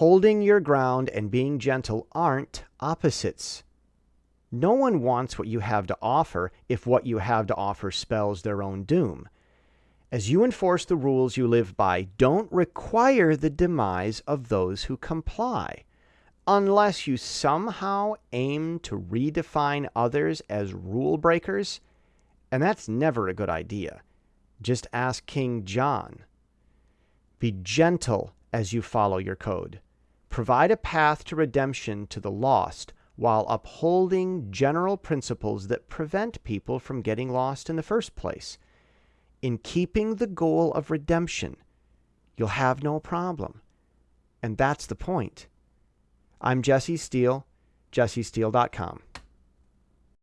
Holding your ground and being gentle aren't opposites. No one wants what you have to offer if what you have to offer spells their own doom. As you enforce the rules you live by, don't require the demise of those who comply, unless you somehow aim to redefine others as rule breakers, and that's never a good idea. Just ask King John. Be gentle as you follow your code. Provide a path to redemption to the lost while upholding general principles that prevent people from getting lost in the first place. In keeping the goal of redemption, you'll have no problem. And that's the point. I'm Jesse Steele, jessesteele.com.